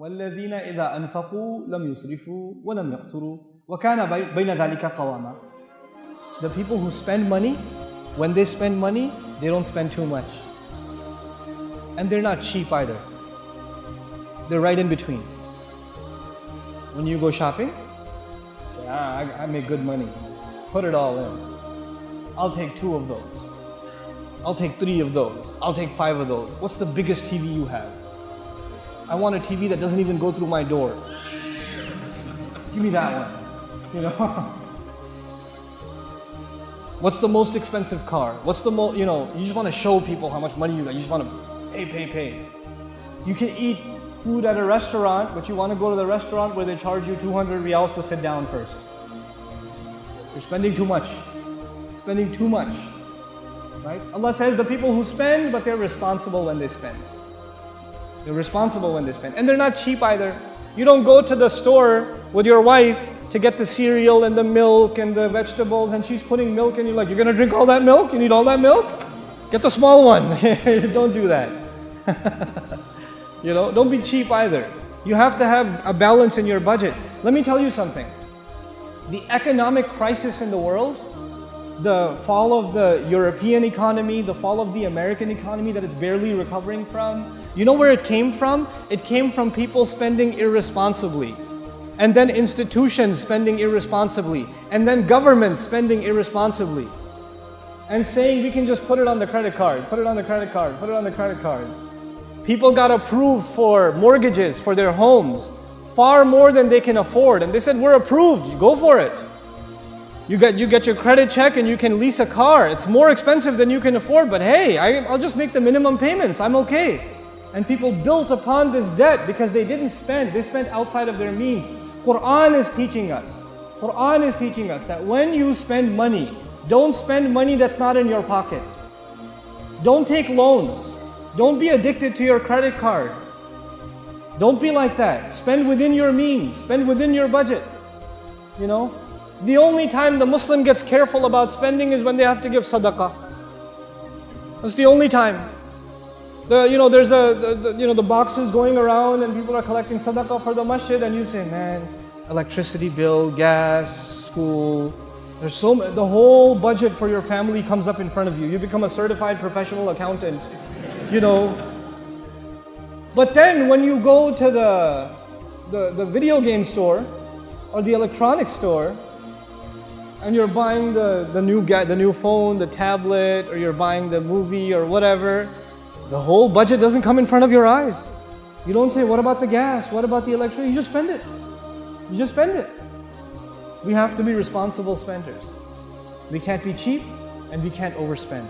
والذين إذا أنفقوا لم يسرفوا ولم يقتروا وكان بي- بين ذلك قواما The people who spend money, when they spend money, they don't spend too much. And they're not cheap either. They're right in between. When you go shopping, say, ah, I, I make good money. Put it all in. I'll take two of those. I'll take three of those. I'll take five of those. What's the biggest TV you have? I want a TV that doesn't even go through my door. Give me that one. You know? What's the most expensive car? What's the most, you know, you just want to show people how much money you got. You just want to pay, pay, pay. You can eat food at a restaurant, but you want to go to the restaurant where they charge you 200 reals to sit down first. You're spending too much. Spending too much. Right? Allah says the people who spend, but they're responsible when they spend. They're responsible when they spend. And they're not cheap either. You don't go to the store with your wife to get the cereal and the milk and the vegetables, and she's putting milk, and you're like, You're gonna drink all that milk? You need all that milk? Get the small one. don't do that. you know, don't be cheap either. You have to have a balance in your budget. Let me tell you something. The economic crisis in the world the fall of the European economy, the fall of the American economy that it's barely recovering from. You know where it came from? It came from people spending irresponsibly. And then institutions spending irresponsibly. And then governments spending irresponsibly. And saying we can just put it on the credit card, put it on the credit card, put it on the credit card. People got approved for mortgages for their homes, far more than they can afford. And they said, We're approved, go for it. You get, you get your credit check and you can lease a car. It's more expensive than you can afford, but hey, I, I'll just make the minimum payments. I'm okay. And people built upon this debt because they didn't spend, they spent outside of their means. Quran is teaching us. Quran is teaching us that when you spend money, don't spend money that's not in your pocket. Don't take loans. Don't be addicted to your credit card. Don't be like that. Spend within your means, spend within your budget. You know? The only time the Muslim gets careful about spending is when they have to give sadaqah. That's the only time. The, you know, there's a, the, the, you know, the boxes going around and people are collecting sadaqah for the masjid and you say, man, electricity bill, gas, school, there's so the whole budget for your family comes up in front of you. You become a certified professional accountant, you know. But then when you go to the, the, the video game store or the electronics store, and you're buying the, the new the new phone, the tablet, or you're buying the movie or whatever, the whole budget doesn't come in front of your eyes. You don't say, what about the gas? What about the electricity? You just spend it. You just spend it. We have to be responsible spenders. We can't be cheap and we can't overspend.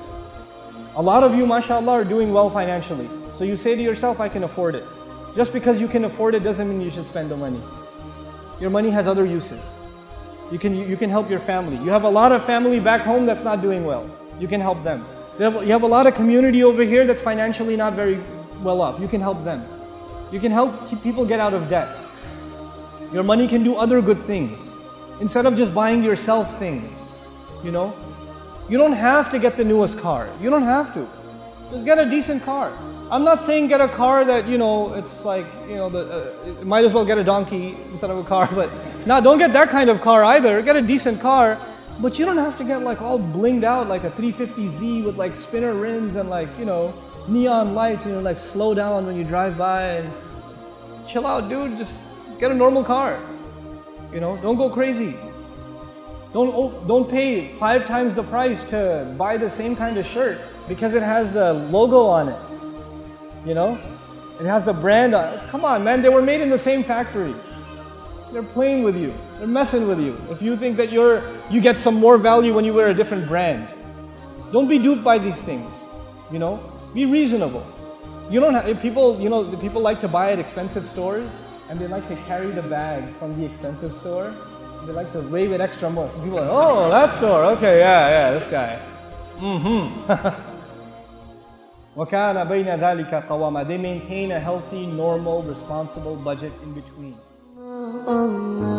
A lot of you, mashallah, are doing well financially. So you say to yourself, I can afford it. Just because you can afford it doesn't mean you should spend the money. Your money has other uses. You can, you can help your family. You have a lot of family back home that's not doing well. You can help them. You have, you have a lot of community over here that's financially not very well off. You can help them. You can help people get out of debt. Your money can do other good things. Instead of just buying yourself things, you know? You don't have to get the newest car. You don't have to. Just get a decent car. I'm not saying get a car that, you know, it's like, you know, the, uh, might as well get a donkey instead of a car, but no, don't get that kind of car either. Get a decent car, but you don't have to get like all blinged out like a 350Z with like spinner rims and like, you know, neon lights and you know, like slow down when you drive by and chill out, dude. Just get a normal car. You know, don't go crazy. Don't, oh, don't pay five times the price to buy the same kind of shirt because it has the logo on it. You know? It has the brand on. Come on, man, they were made in the same factory. They're playing with you. They're messing with you. If you think that you're you get some more value when you wear a different brand. Don't be duped by these things. You know? Be reasonable. You don't have people, you know, the people like to buy at expensive stores and they like to carry the bag from the expensive store. They like to wave it extra more. So people are like, oh, that store. Okay, yeah, yeah, this guy. Mm-hmm. وَكَانَ بَيْنَ ذَلِكَ قَوَامًا They maintain a healthy, normal, responsible budget in between. Allah